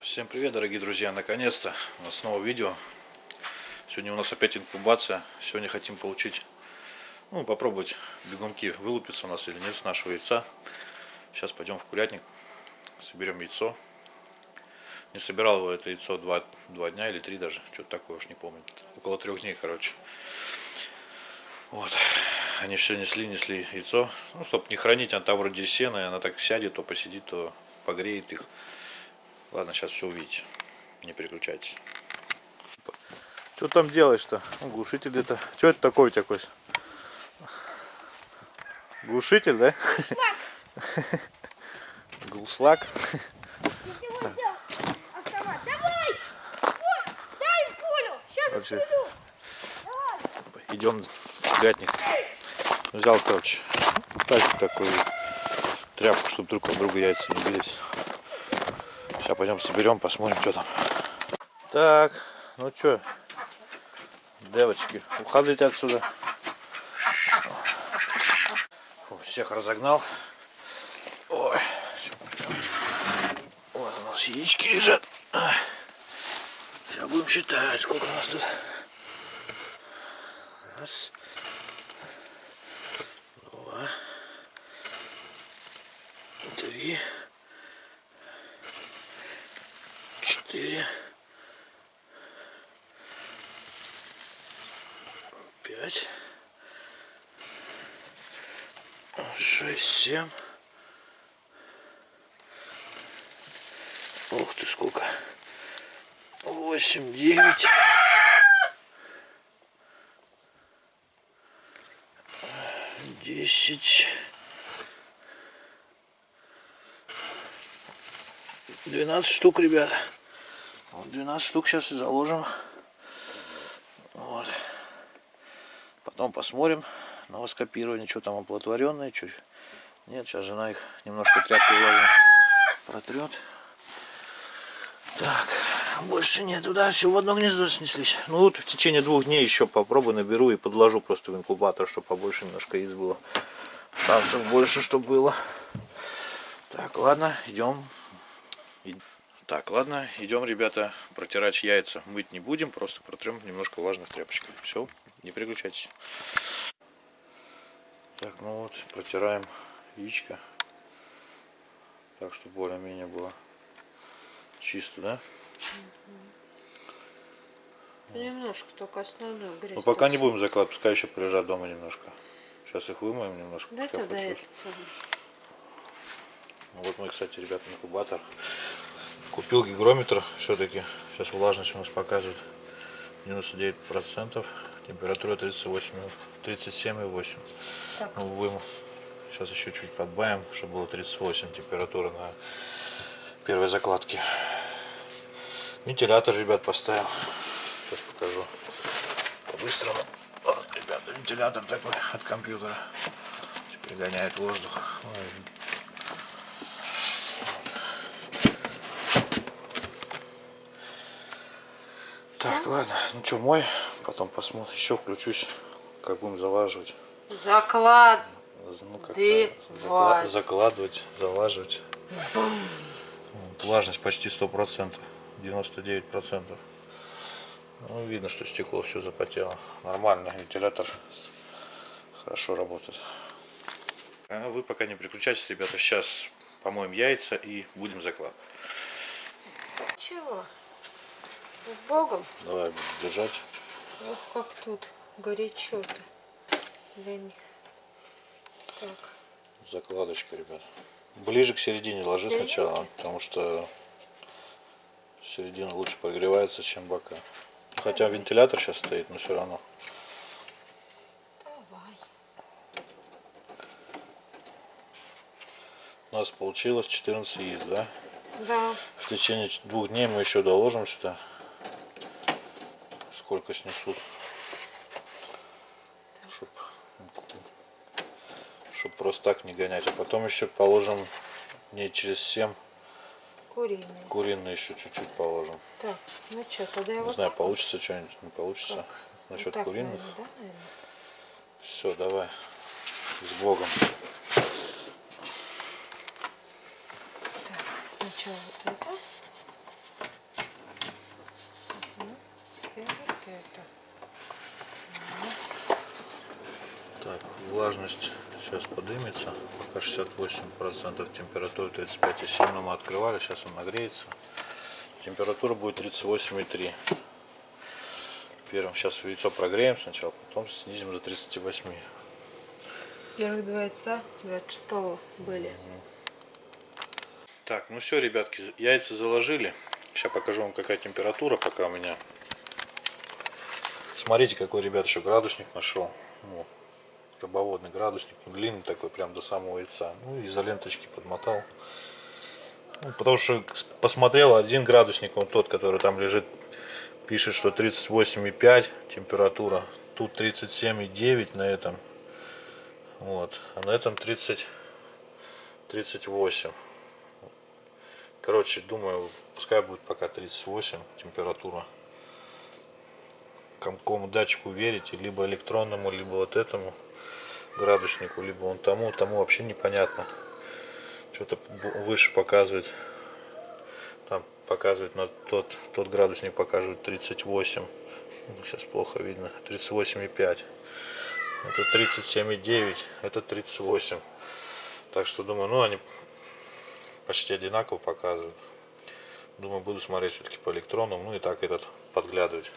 Всем привет, дорогие друзья! Наконец-то у нас снова видео. Сегодня у нас опять инкубация. Сегодня хотим получить, ну, попробовать бегунки вылупятся у нас или нет с нашего яйца. Сейчас пойдем в курятник, соберем яйцо. Не собирал его это яйцо два, два дня или три даже, что-то такое уж не помню. Около трех дней, короче. Вот. Они все несли, несли яйцо. Ну, чтобы не хранить, она там вроде сена, и она так сядет, то посидит, то погреет их. Ладно, сейчас все увидите. Не переключайтесь. Что там делаешь-то? Глушитель это. Что это такое такой? Глушитель, да? Глуслак. Автомат. Давай! Ой, дай пулю! идем курятник. Взял, короче, тазик такой, тряпку, чтобы друг от друга яйца не бились. Сейчас пойдем соберем, посмотрим, что там. Так, ну что, девочки, уходите отсюда. Фу, всех разогнал. Ой, вот у нас яички лежат. Будем считать, сколько у нас тут. Раз. Два. Три. Четыре. Пять. Шесть, семь. Ух ты, сколько. Восемь, девять. Десять. Двенадцать штук, ребят. Вот 12 штук сейчас и заложим. Вот. Потом посмотрим на воскопирование, что там оплодотворенное, что нет. Сейчас жена их немножко тряпкой протрет. Так, больше нету, да, все в одно гнездо снеслись. Ну вот в течение двух дней еще попробую, наберу и подложу просто в инкубатор, чтобы побольше немножко яиц было. Шансов больше, чтобы было. Так, ладно, идем. Так, ладно, идем, ребята, протирать яйца. Мыть не будем, просто протрем немножко влажных тряпочкой. Все, не переключайтесь. Так, ну вот, протираем яичко. Так, чтобы более-менее было чисто, да? Немножко только основную грязь. Ну, пока не будем закладывать, пускай еще полежат дома немножко. Сейчас их вымоем немножко. Да это да, это целый. Вот мы, кстати, ребята, инкубатор. Купил гигрометр все-таки. Сейчас влажность у нас показывает 99%. Температура 38, 37,8. Так. Ну, будем сейчас еще чуть подбавим, чтобы было 38 температура на первой закладке. Вентилятор, ребят, поставил. Сейчас покажу по-быстрому. Вот, ребята, вентилятор такой от компьютера. Пригоняет воздух. Так, ладно, ну что, мой, потом посмотрим, еще включусь, как будем залаживать. Заклад. Ну, как закла- вать. закладывать, залаживать. Вот, Влажность почти 100%, 99%. Ну, видно, что стекло все запотело. Нормально, вентилятор хорошо работает. А вы пока не переключайтесь, ребята, сейчас помоем яйца и будем закладывать. Чего? С Богом? Давай будем держать. Ох, как тут горячо-то для них. Так. Закладочка, ребят. Ближе к середине ложи сначала, потому что середина лучше прогревается, чем бока. Хотя вентилятор сейчас стоит, но все равно. Давай. У нас получилось 14 яиц, да? Да. В течение двух дней мы еще доложим сюда. Сколько снесут. Чтоб, чтоб просто так не гонять. А потом еще положим дней через 7 Куриные. куриные еще чуть-чуть положим. Так, ну что, тогда я Не вот знаю, так вот? получится что-нибудь, не получится. Как? насчет так, куриных. наверное, да, наверное? Все, давай. С Богом. Так, сначала вот это. Мгм. И вот это. Так, влажность сейчас поднимется. Пока 68% температура 35,7. Но мы открывали, сейчас он нагреется. Температура будет 38,3. Первым сейчас яйцо прогреем сначала, потом снизим до 38. Первых два яйца 26 были. Так, ну все, ребятки, яйца заложили. Сейчас покажу вам, какая температура пока у меня. Смотрите, какой, ребят, еще градусник нашел. Ну, рыбоводный градусник. Он длинный такой, прям до самого яйца. Ну, изоленточки подмотал. Ну, потому что посмотрел один градусник, он тот, который там лежит, пишет, что 38,5 температура. Тут 37,9 на этом. Вот. А на этом 30, 38. Короче, думаю, пускай будет пока 38 температура. Какому датчику верите, либо электронному, либо вот этому градуснику, либо он тому, тому вообще непонятно. Что-то выше показывает. Там показывает на тот, тот градусник показывает 38. Ну, Сейчас плохо видно. 38,5. Это 37,9. Это 38. Так что думаю, ну они почти одинаково показывают. Думаю, буду смотреть все-таки по электронам. Ну и так этот подглядывать.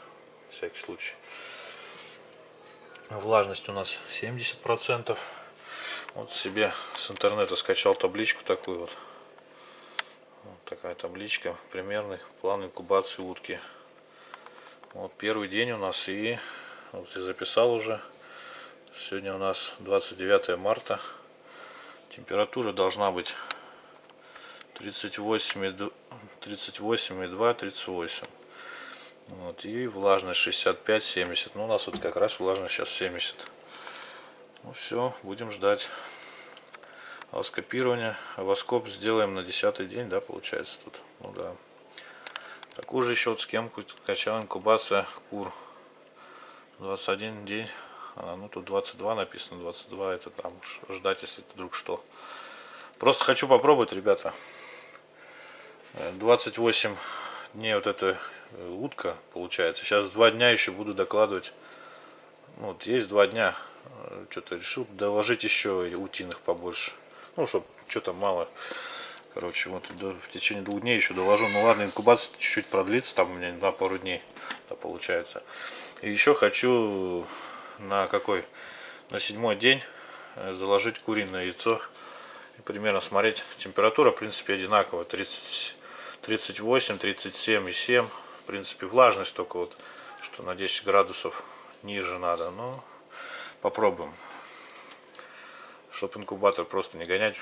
Всякий случай. Влажность у нас 70%. Вот себе с интернета скачал табличку такую вот. Вот такая табличка. Примерный план инкубации утки. Вот первый день у нас и вот я записал уже. Сегодня у нас 29 марта. Температура должна быть 38,2, 38,2, 38. Вот, и влажность 65-70. Ну, у нас вот как раз влажность сейчас 70. Ну все, будем ждать авоскопирования. Авоскоп сделаем на 10 день, да, получается тут. Ну да. Такую же еще вот схемку качал инкубация кур. 21 день. А, ну тут 22 написано, 22 это там уж ждать, если вдруг что. Просто хочу попробовать, ребята. Э, 28 дней вот эта э, утка получается. Сейчас два дня еще буду докладывать. Ну, Вот есть два дня. Э, Что-то решил доложить еще утиных побольше. Ну, чтобы что-то мало. Короче, вот в течение двух дней еще доложу. Ну ладно, инкубация чуть-чуть продлится, там у меня на пару дней да, получается. И еще хочу на какой? На седьмой день э, заложить куриное яйцо. И примерно смотреть. Температура, в принципе, одинаковая. 30, 38, 37 и 7. В принципе, влажность только вот, что на 10 градусов ниже надо. Но попробуем. Чтобы инкубатор просто не гонять,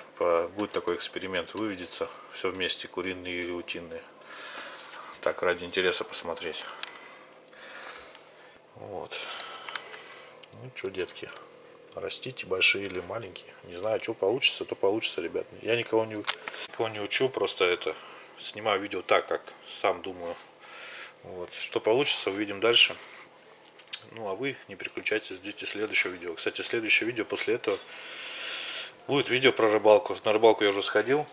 будет такой эксперимент. Выведется все вместе, куриные или утиные. Так, ради интереса посмотреть. Вот. Ну что, детки, растите, большие или маленькие. Не знаю, что получится, то получится, ребят. Я никого не, никого не учу, просто это снимаю видео так, как сам думаю. Вот. Что получится, увидим дальше. Ну, а вы не переключайтесь, ждите следующего видео. Кстати, следующее видео после этого будет видео про рыбалку. На рыбалку я уже сходил.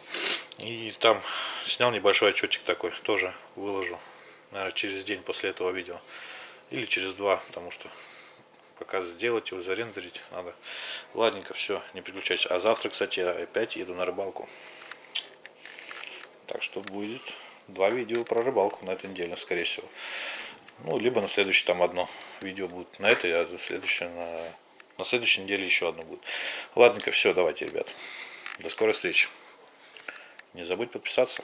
И там снял небольшой отчетик такой. Тоже выложу. Наверное, через день после этого видео. Или через два, потому что пока сделать его, зарендерить надо. Ладненько, все, не переключайся. А завтра, кстати, я опять еду на рыбалку. Так что будет два видео про рыбалку на этой неделе, скорее всего. Ну, либо на следующий там одно видео будет на этой, а следующее на, на следующей неделе еще одно будет. Ладненько, все, давайте, ребят. До скорой встречи. Не забудь подписаться.